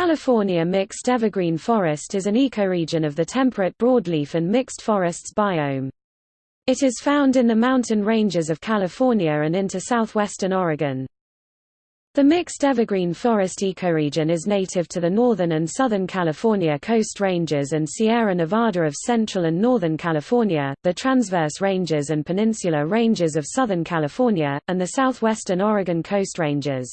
California mixed evergreen forest is an ecoregion of the temperate broadleaf and mixed forests biome. It is found in the mountain ranges of California and into southwestern Oregon. The mixed evergreen forest ecoregion is native to the northern and southern California coast ranges and Sierra Nevada of central and northern California, the transverse ranges and peninsula ranges of southern California, and the southwestern Oregon coast ranges.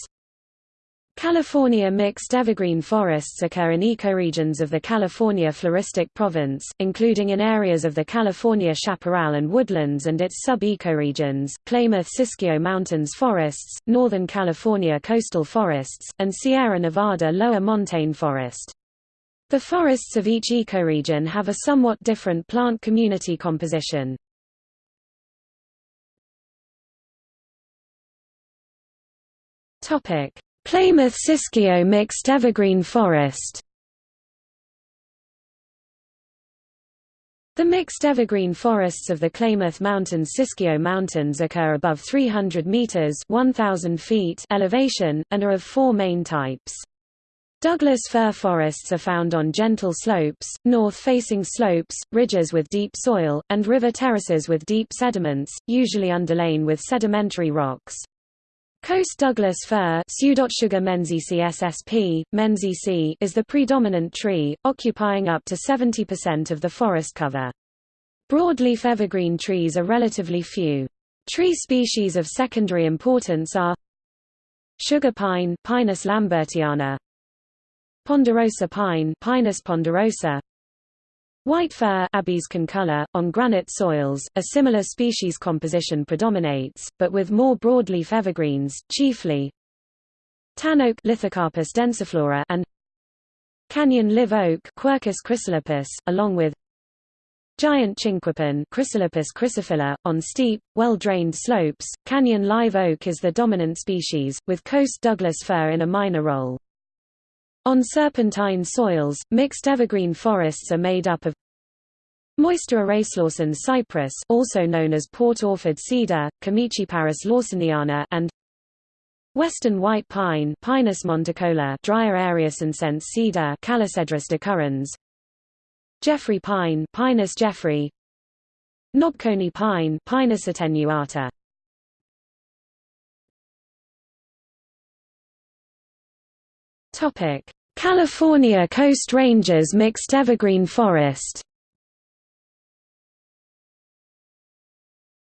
California mixed evergreen forests occur in ecoregions of the California floristic province, including in areas of the California chaparral and woodlands and its sub-ecoregions, Klamath-Siskiyou Mountains forests, Northern California coastal forests, and Sierra Nevada lower montane forest. The forests of each ecoregion have a somewhat different plant community composition. Topic Klamath-Siskiyou mixed evergreen forest The mixed evergreen forests of the Klamath Mountains-Siskiyou Mountains occur above 300 meters (1000 feet) elevation and are of four main types. Douglas fir forests are found on gentle slopes, north-facing slopes, ridges with deep soil, and river terraces with deep sediments, usually underlain with sedimentary rocks. Coast Douglas fir ssp, is the predominant tree, occupying up to 70% of the forest cover. Broadleaf evergreen trees are relatively few. Tree species of secondary importance are sugar pine Pinus lambertiana, ponderosa pine Pinus ponderosa, White fir Abies concolor, on granite soils, a similar species composition predominates, but with more broadleaf evergreens, chiefly tan oak Lithocarpus densiflora and canyon live oak Quercus chrysolepis, along with giant chinquapin Chrysolepis chrysophylla, on steep, well-drained slopes. Canyon live oak is the dominant species, with coast Douglas fir in a minor role. On serpentine soils, mixed evergreen forests are made up of Moysterer racelaursen cypress also known as Port Orford cedar, Chamaecyparis lawsoniana and Western white pine Pinus monticola drier Ariacincense cedar Calocedrus decurrens. Jeffrey pine Pinus jeffrey Knobcone pine Pinus attenuata. Topic California Coast Ranges mixed evergreen forest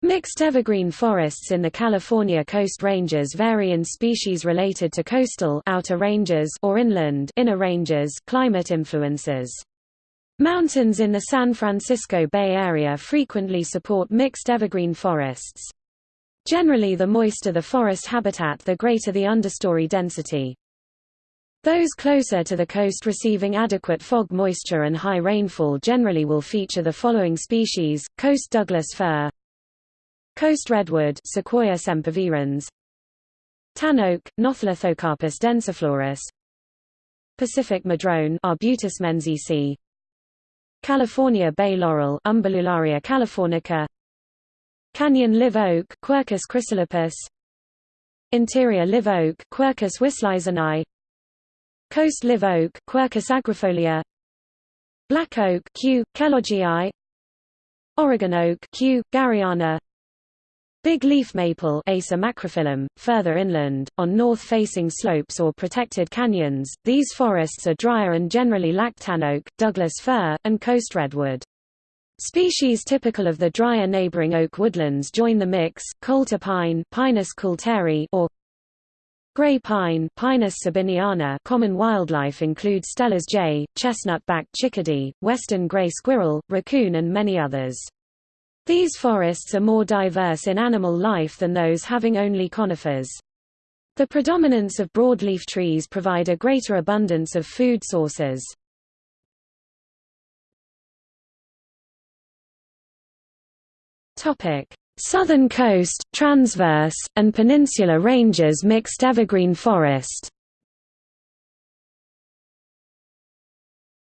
Mixed evergreen forests in the California Coast Ranges vary in species related to coastal outer ranges or inland inner ranges climate influences. Mountains in the San Francisco Bay Area frequently support mixed evergreen forests. Generally the moister the forest habitat the greater the understory density. Those closer to the coast receiving adequate fog moisture and high rainfall generally will feature the following species, coast Douglas fir Coast redwood Sequoia sempervirens Tan oak, Notholithocarpus densiflorus Pacific madrone Arbutus menziesii California bay laurel Umbellularia californica Canyon live oak Quercus chrysolepis Interior live oak Quercus wislizeni Coast live oak Quercus agrifolia Black oak Q. kelloggii Oregon oak Q. garryana Big leaf maple Acer macrophyllum, further inland, on north-facing slopes or protected canyons, these forests are drier and generally lack tan oak, Douglas fir, and coast redwood. Species typical of the drier neighboring oak woodlands join the mix, coulter pine Pinus coulteri or Gray pine Pinus sabiniana common wildlife include Steller's jay, chestnut-backed chickadee, western gray squirrel, raccoon and many others. These forests are more diverse in animal life than those having only conifers. The predominance of broadleaf trees provide a greater abundance of food sources. Topic: Southern coast, transverse, and peninsular ranges mixed evergreen forest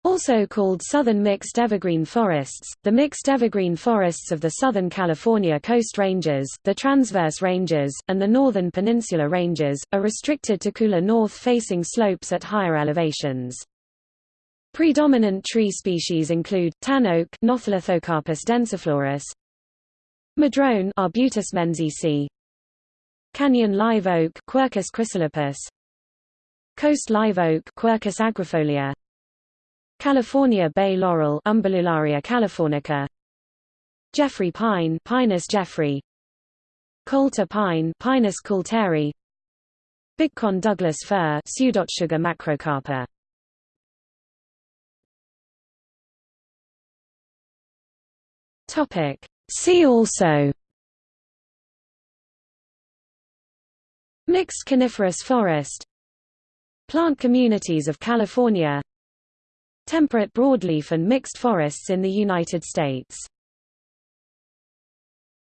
Also called southern mixed evergreen forests, the mixed evergreen forests of the Southern California Coast Ranges, the Transverse Ranges, and the Northern Peninsula Ranges, are restricted to cooler north-facing slopes at higher elevations. Predominant tree species include, tan oak densiflorus, madrone Arbutus menziesii, canyon live oak Quercus chrysolepis, coast live oak Quercus agrifolia, California bay laurel Umbellularia californica. Jeffrey pine Pinus jeffrey. Coulter pine Pinus coulteri. Bigcone Douglas fir Pseudotsuga macrocarpa. Topic See also Mixed coniferous forest Plant communities of California Temperate broadleaf and mixed forests in the United States